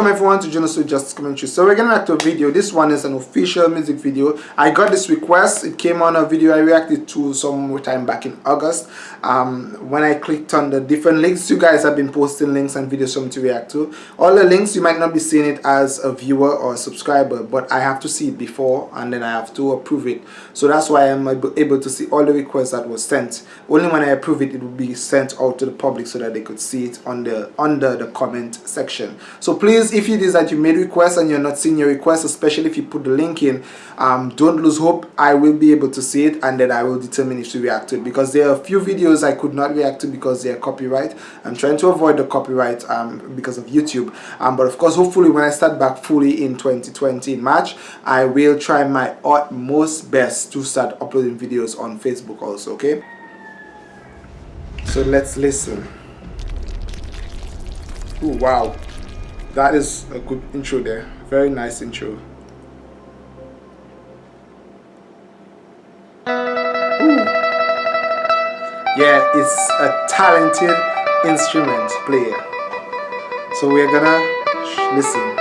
Welcome everyone to Genesis Justice Commentary. So we're gonna react to a video. This one is an official music video. I got this request. It came on a video I reacted to some time back in August. Um, when I clicked on the different links, you guys have been posting links and videos for me to react to. All the links you might not be seeing it as a viewer or a subscriber, but I have to see it before and then I have to approve it. So that's why I'm able to see all the requests that was sent. Only when I approve it, it will be sent out to the public so that they could see it on the under the comment section. So please, if it is that you made requests and you're not seeing your request, especially if you put the link in, um, don't lose hope. I will be able to see it and then I will determine if to react to it because there are a few videos I could not react to because they are copyright. I'm trying to avoid the copyright um, because of YouTube. Um, but of course, hopefully when I start back fully in 2020 in March, I will try my utmost best to start uploading videos on Facebook also, okay? So let's listen. Oh wow that is a good intro there. Very nice intro. Yeah it's a talented instrument player. So we're gonna listen.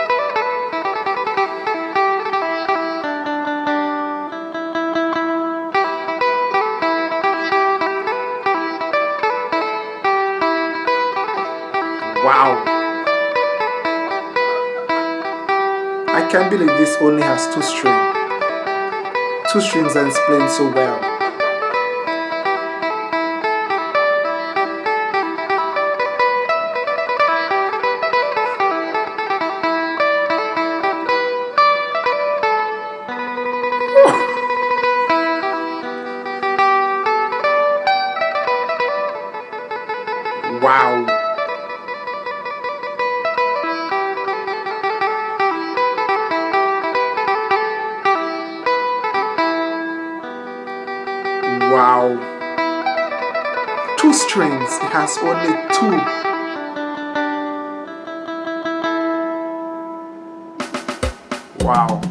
Wow Can't believe this only has two strings. Two strings and it's playing so well. Wow. Two strings. It has only two. Wow.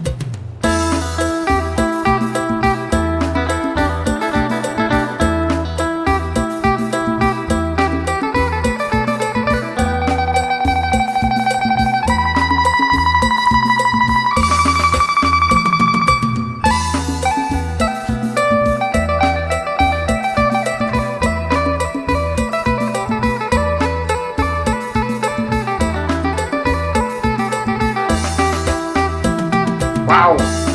Wow.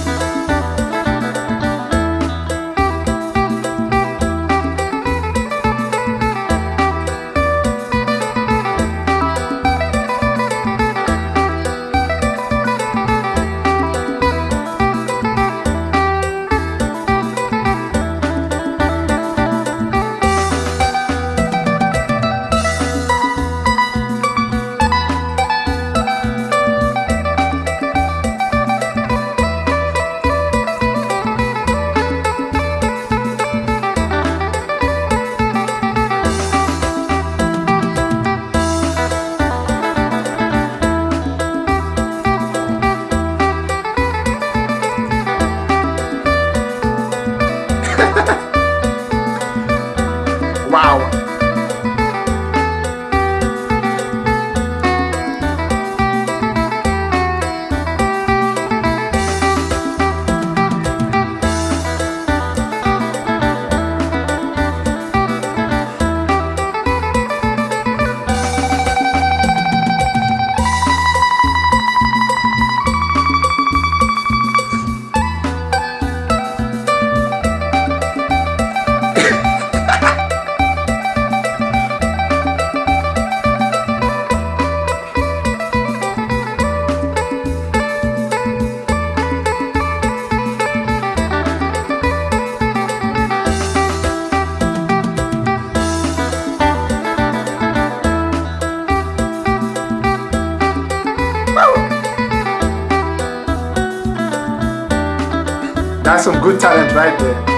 Some good talent right there.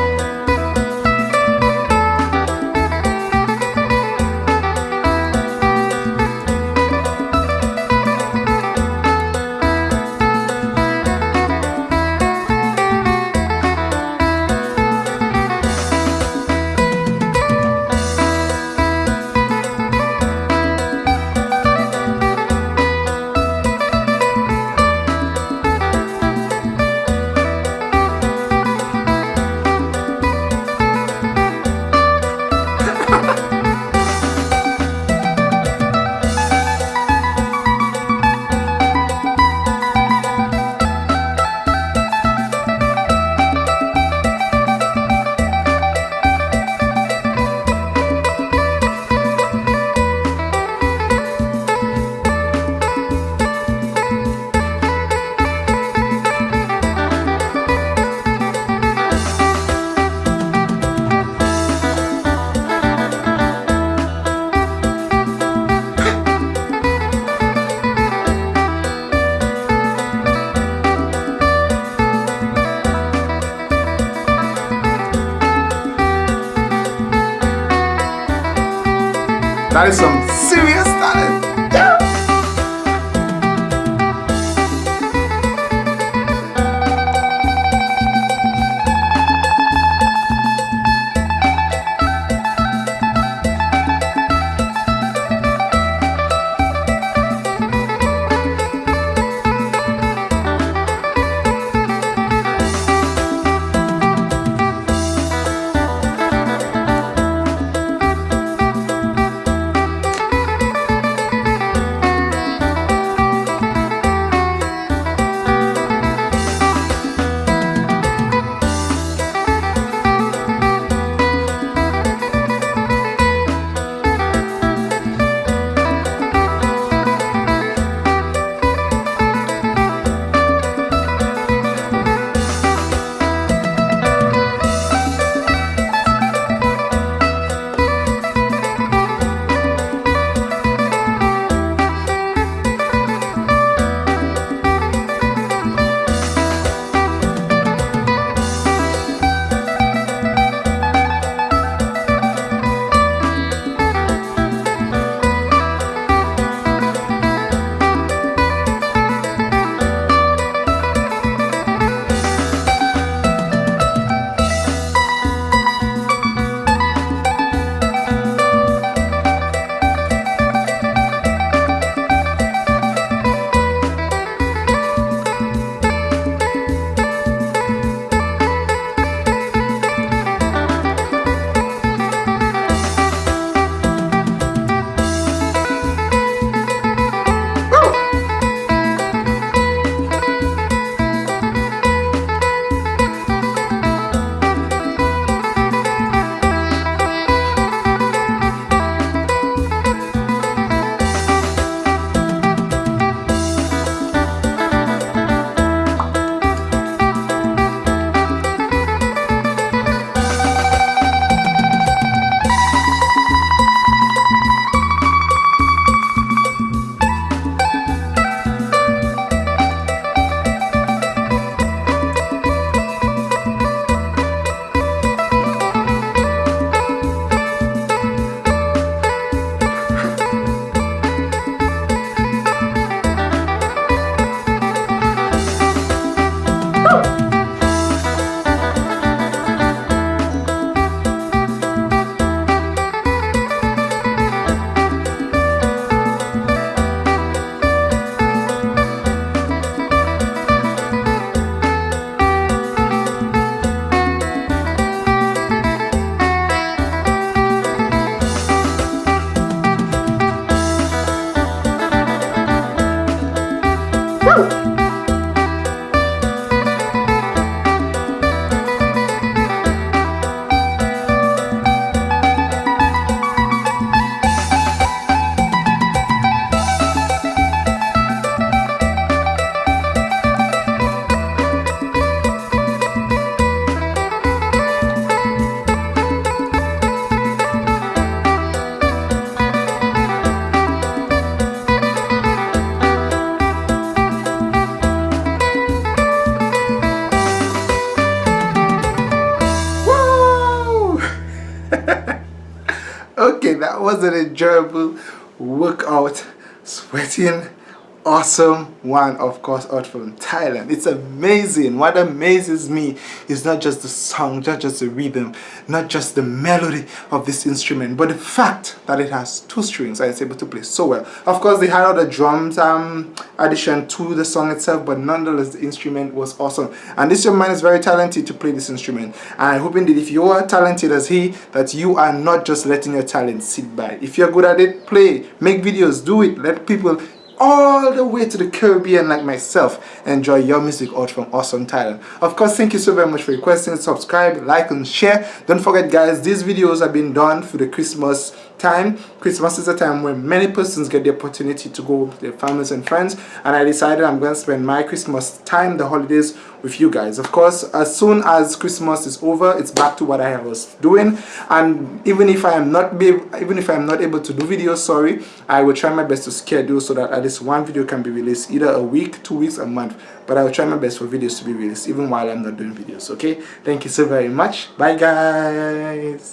That is some serious that. Was an enjoyable workout sweating awesome one of course out from Thailand. It's amazing. What amazes me is not just the song not just the rhythm not just the melody of this instrument but the fact that it has two strings and it's able to play so well. Of course they had other drums um addition to the song itself but nonetheless the instrument was awesome. And this young man is very talented to play this instrument. And I'm hoping that if you are talented as he that you are not just letting your talent sit by. If you're good at it play. Make videos. Do it. Let people all the way to the Caribbean like myself enjoy your music out from awesome Thailand. Of course, thank you so very much for requesting. Subscribe, like and share. Don't forget guys, these videos have been done for the Christmas time. Christmas is a time when many persons get the opportunity to go with their families and friends and I decided I'm going to spend my Christmas time, the holidays with you guys. Of course, as soon as Christmas is over, it's back to what I was doing and even if I am not be even if I'm not able to do videos, sorry, I will try my best to schedule so that at least one video can be released either a week, two weeks, a month. But I will try my best for videos to be released even while I'm not doing videos, okay? Thank you so very much. Bye guys.